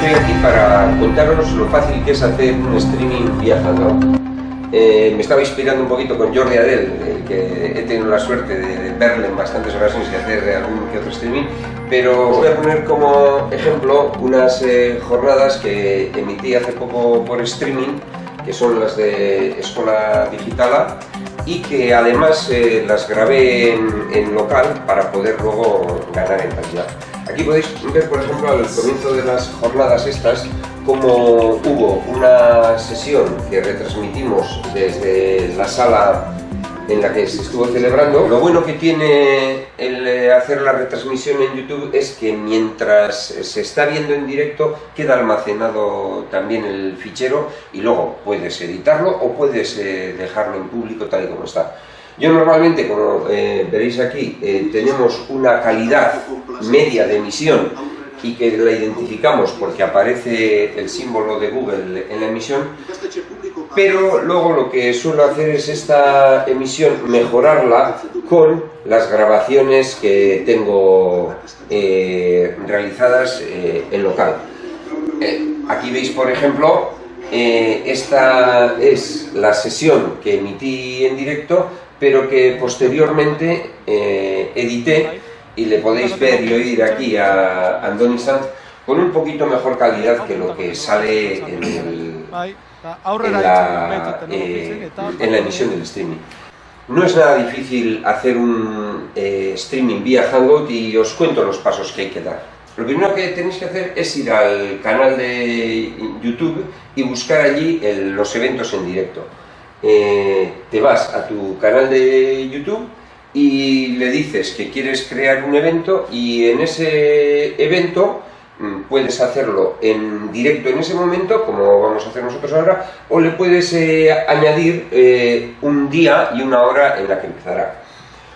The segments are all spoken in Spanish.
estoy aquí para contaros lo fácil que es hacer un streaming vía Hangout. Eh, me estaba inspirando un poquito con Jordi Adel, el que he tenido la suerte de, verle en bastantes ocasiones y hacer algún que otro streaming, pero os voy a poner como ejemplo unas eh, jornadas que emití hace poco por streaming, que son las de Escuela Digitala, y que además eh, las grabé en, local para poder luego ganar en pantalla. Aquí podéis ver, por ejemplo, al comienzo de las jornadas estas, como hubo una sesión que retransmitimos desde la sala en la que se estuvo celebrando. Lo bueno que tiene el eh, hacer la retransmisión en YouTube es que mientras se está viendo en directo queda almacenado también el fichero y luego puedes editarlo o puedes eh, dejarlo en público tal y como está. Yo normalmente, como eh, veréis aquí, tenemos una calidad media de emisión y que la identificamos porque aparece el símbolo de Google en la emisión, pero luego lo que suelo hacer es esta emisión mejorarla con las grabaciones que tengo eh, realizadas eh, en local. Eh, aquí veis, por ejemplo, esta es la sesión que emití en directo, pero que posteriormente edité y le podéis ver y oír aquí a Andoni Sanz con un poquito mejor calidad que lo que sale en, la, eh, en la emisión del streaming. No es nada difícil hacer un eh, streaming vía Hangout y os cuento los pasos que hay que dar. Lo primero que tenéis que hacer es ir al canal de YouTube y buscar allí los eventos en directo. Eh, te vas a tu canal de YouTube y le dices que quieres crear un evento y en ese evento mm, puedes hacerlo en directo en ese momento, como vamos a hacer nosotros ahora, o le puedes eh, añadir eh, un día y una hora en la que empezará.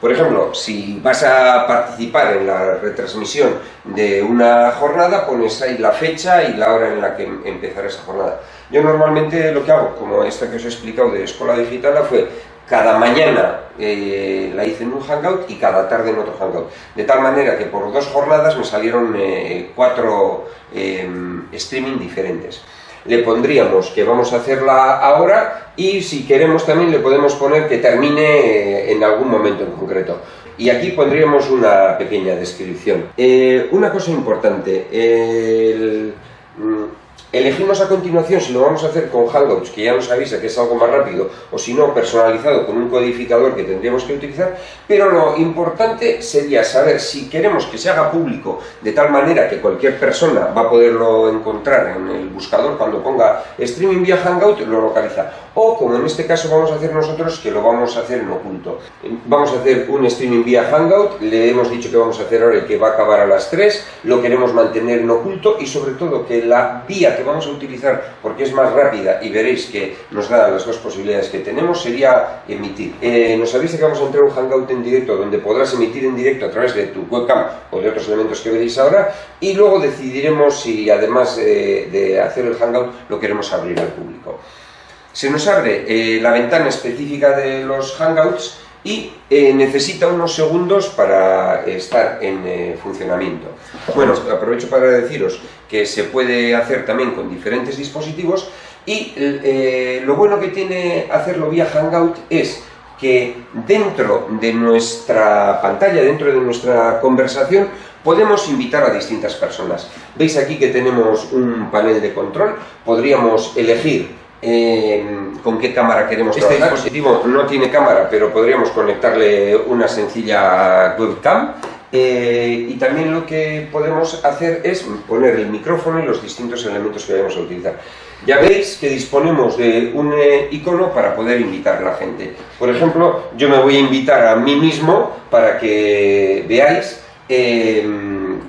Por ejemplo, si vas a participar en la retransmisión de una jornada, pones ahí la fecha y la hora en la que empezará esa jornada. Yo normalmente lo que hago, como esta que os he explicado de Escuela Digital, fue cada mañana eh, la hice en un Hangout y cada tarde en otro Hangout. De tal manera que por dos jornadas me salieron eh, cuatro em, streaming diferentes. Le pondríamos que vamos a hacerla ahora y si queremos también le podemos poner que termine eh, en algún momento en concreto. Y aquí pondríamos una pequeña descripción. una cosa importante, el, mm, Elegimos a continuación si lo vamos a hacer con Hangouts, que ya nos avisa que es algo más rápido, o si no, personalizado con un codificador que tendríamos que utilizar, pero lo importante sería saber si queremos que se haga público de tal manera que cualquier persona va a poderlo encontrar en el buscador cuando ponga streaming vía Hangout, lo localiza. O, como en este caso vamos a hacer nosotros, que lo vamos a hacer en oculto. Vamos a hacer un streaming vía Hangout, le hemos dicho que vamos a hacer ahora y que va a acabar a las 3, lo queremos mantener en oculto y sobre todo que la vía que vamos a utilizar porque es más rápida y veréis que nos da las dos posibilidades que tenemos sería emitir. Eh, nos avisa que vamos a entrar un Hangout en directo donde podrás emitir en directo a través de tu webcam o de otros elementos que veréis ahora y luego decidiremos si además de hacer el Hangout lo queremos abrir al público. Se nos abre eh, la ventana específica de los Hangouts y eh, necesita unos segundos para estar en eh, funcionamiento. Bueno, aprovecho para deciros que se puede hacer también con diferentes dispositivos y lo bueno que tiene hacerlo vía Hangout es que dentro de nuestra pantalla, dentro de nuestra conversación, podemos invitar a distintas personas. Veis aquí que tenemos un panel de control, podríamos elegir con qué cámara queremos este trabajar. Este dispositivo no tiene cámara, pero podríamos conectarle una sencilla webcam. Eh, y también lo que podemos hacer es poner el micrófono y los distintos elementos que vamos a utilizar. Ya veis que disponemos de un eh, icono para poder invitar a la gente. Por ejemplo, yo me voy a invitar a mí mismo para que veáis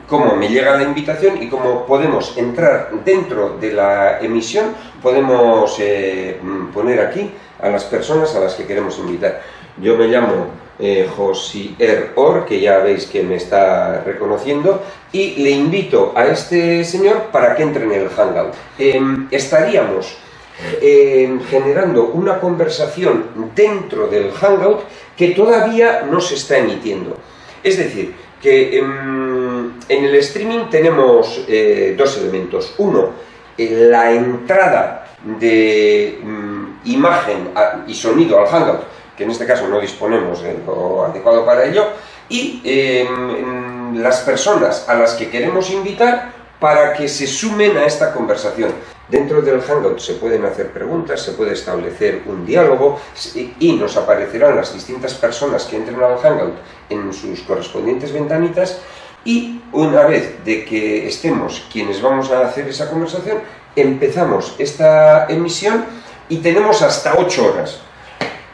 cómo me llega la invitación y cómo podemos entrar dentro de la emisión, podemos eh, poner aquí a las personas a las que queremos invitar. Yo me llamo eh, Josier Or, que ya veis que me está reconociendo, y le invito a este señor para que entre en el Hangout. Em, estaríamos em, generando una conversación dentro del Hangout que todavía no se está emitiendo. Es decir, que en, el streaming tenemos eh, dos elementos. Uno, la entrada de mm, imagen y sonido al Hangout, que en este caso no disponemos de lo adecuado para ello, y em, las personas a las que queremos invitar para que se sumen a esta conversación. Dentro del Hangout se pueden hacer preguntas, se puede establecer un diálogo y nos aparecerán las distintas personas que entren al Hangout en sus correspondientes ventanitas y una vez de que estemos quienes vamos a hacer esa conversación, empezamos esta emisión y tenemos hasta 8 horas.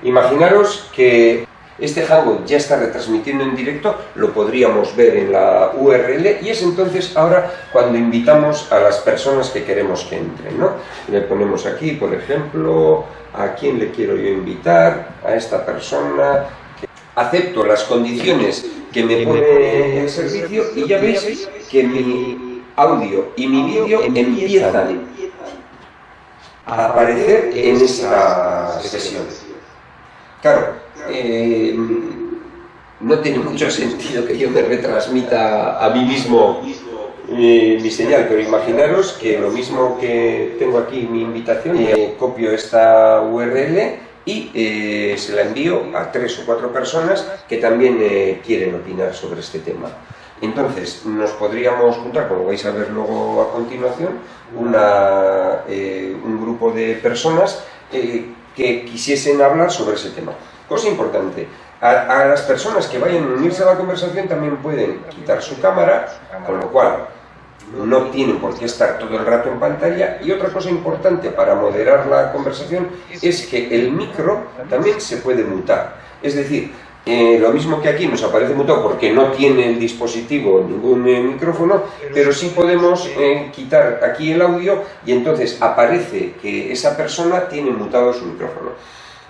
Imaginaros que este Hangout ya está retransmitiendo en directo, lo podríamos ver en la URL y es entonces ahora cuando invitamos a las personas que queremos que entren. ¿no? Le ponemos aquí, por ejemplo, a quién le quiero yo invitar, a esta persona, acepto las condiciones que me pone el servicio y ya veis que mi audio y mi vídeo empiezan a aparecer en esa sesión. Claro, eh, no tiene mucho sentido que yo me retransmita a mí mismo eh, mi señal, pero imaginaros que lo mismo que tengo aquí mi invitación, eh, copio esta URL y se la envío a tres o cuatro personas que también quieren opinar sobre este tema. Entonces, nos podríamos juntar, como vais a ver luego a continuación, una, un grupo de personas que quisiesen hablar sobre ese tema. Cosa importante, a, las personas que vayan a unirse a la conversación también pueden quitar su cámara, con lo cual no tienen por qué estar todo el rato en pantalla. Y otra cosa importante para moderar la conversación es que el micro también se puede mutar. Es decir, eh, lo mismo que aquí nos aparece mutado porque no tiene el dispositivo ningún eh, micrófono, pero sí podemos eh, quitar aquí el audio y entonces aparece que esa persona tiene mutado su micrófono.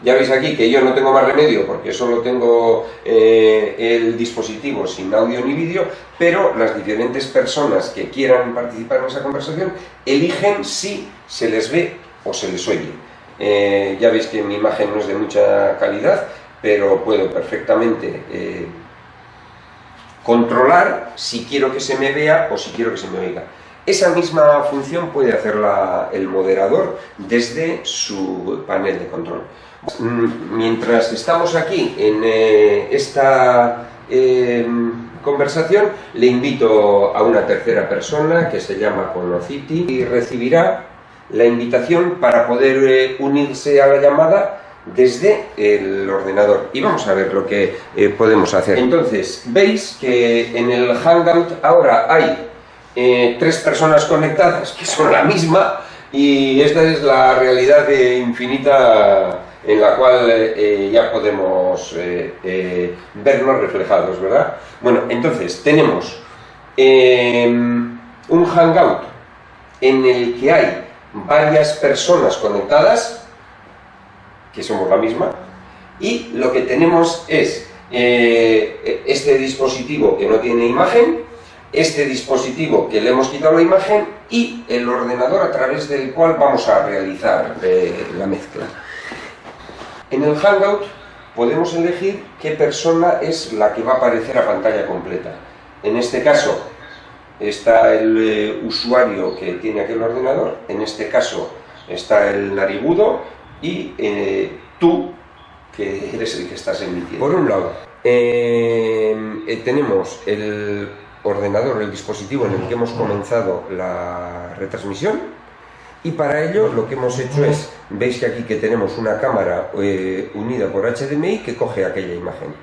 Ya veis aquí que yo no tengo más remedio porque solo tengo eh, el dispositivo sin audio ni vídeo, pero las diferentes personas que quieran participar en esa conversación eligen si se les ve o se les oye. Eh, ya veis que mi imagen no es de mucha calidad, pero puedo perfectamente eh, controlar si quiero que se me vea o si quiero que se me oiga. Esa misma función puede hacerla el moderador desde su panel de control. Mm, mientras estamos aquí en eh, esta em, conversación, le invito a una tercera persona que se llama Conociti y recibirá la invitación para poder eh, unirse a la llamada desde el ordenador y vamos a ver lo que eh, podemos hacer. Entonces, veis que en el Hangout ahora hay tres personas conectadas que son la misma y esta es la realidad infinita en la cual eh, ya podemos eh, eh, vernos reflejados, ¿verdad? Bueno, entonces tenemos em, un hangout en el que hay varias personas conectadas, que somos la misma, y lo que tenemos es este dispositivo que no tiene imagen, este dispositivo que le hemos quitado la imagen y el ordenador a través del cual vamos a realizar la mezcla. En el Hangout podemos elegir qué persona es la que va a aparecer a pantalla completa. En este caso está el eh, usuario que tiene aquel ordenador, en este caso está el narigudo y eh, tú, que eres el que estás emitiendo. Por un lado, eh, tenemos el ordenador, el dispositivo en el que hemos comenzado la retransmisión, y para ello lo que hemos hecho es, veis que aquí que tenemos una cámara eh, unida por HDMI que coge aquella imagen.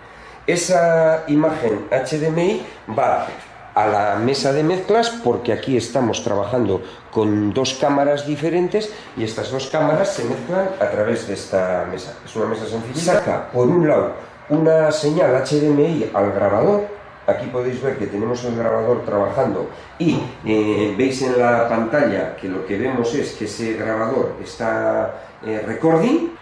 Esa imagen HDMI va a la mesa de mezclas porque aquí estamos trabajando con dos cámaras diferentes y estas dos cámaras se mezclan a través de esta mesa. Es una mesa sencilla. Saca por un lado una señal HDMI al grabador Aquí podéis ver que tenemos el grabador trabajando y eh, veis en la pantalla que lo que vemos es que ese grabador está eh, recording.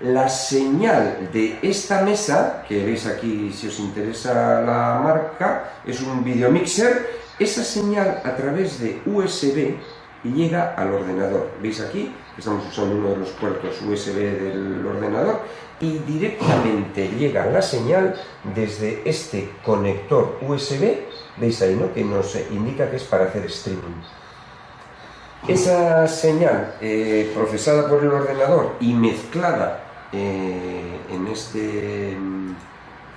La señal de esta mesa, que veis aquí si os interesa la marca, es un video mixer. Esa señal a través de USB y llega al ordenador. ¿Veis aquí? Estamos usando uno de los puertos USB del ordenador y directamente llega la señal desde este conector USB, veis ahí, ¿no? Que nos indica que es para hacer streaming. Esa señal eh, procesada por el ordenador y mezclada eh, en este mm,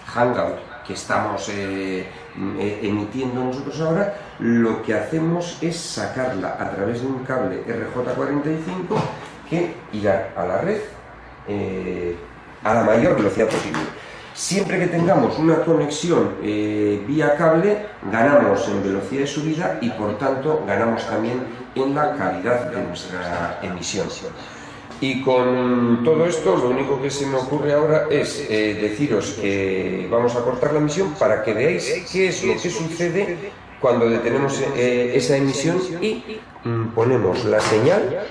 Hangout que estamos eh, emitiendo nosotros ahora, lo que hacemos es sacarla a través de un cable RJ45 que irá a la red a la mayor velocidad posible. Siempre que tengamos una conexión eh, vía cable, ganamos en velocidad de subida y por tanto ganamos también en la calidad de nuestra emisión. Y con todo esto, lo único que se me ocurre ahora es eh, deciros que vamos a cortar la emisión para que veáis qué es lo que sucede cuando detenemos eh, esa emisión y mm, ponemos la señal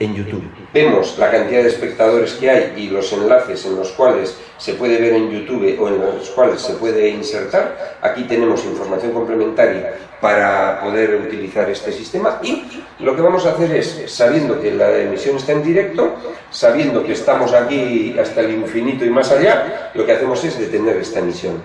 en YouTube. Vemos la cantidad de espectadores que hay y los enlaces en los cuales se puede ver en YouTube o en los cuales se puede insertar. Aquí tenemos información complementaria para poder utilizar este sistema y lo que vamos a hacer es, sabiendo que la emisión está en directo, sabiendo que estamos aquí hasta el infinito y más allá, lo que hacemos es detener esta emisión.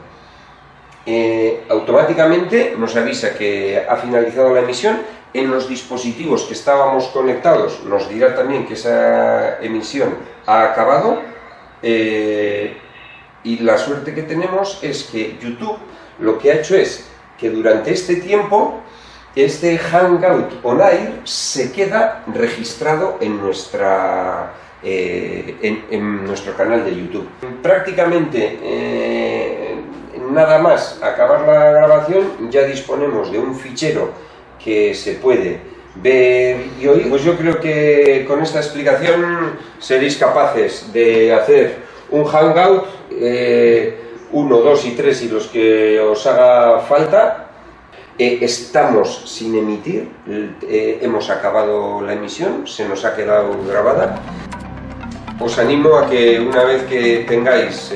Eh, automáticamente nos avisa que ha finalizado la emisión en los dispositivos que estábamos conectados nos dirá también que esa emisión ha acabado eh, y la suerte que tenemos es que YouTube lo que ha hecho es que durante este tiempo este Hangout On Air se queda registrado en, nuestra, eh, en, nuestro canal de YouTube. Prácticamente eh, nada más acabar la grabación ya disponemos de un fichero que se puede ver y oír, pues yo creo que con esta explicación seréis capaces de hacer un hangout, eh, uno, dos y tres y los que os haga falta. Eh, estamos sin emitir, eh, hemos acabado la emisión, se nos ha quedado grabada. Os animo a que una vez que tengáis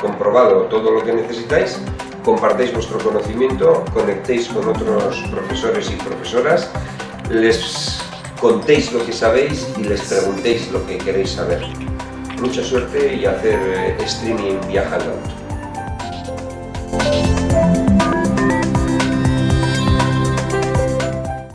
comprobado todo lo que necesitáis, compartáis vuestro conocimiento, conectéis con otros profesores y profesoras, les contéis lo que sabéis y les preguntéis lo que queréis saber. Mucha suerte y hacer eh, streaming viajando.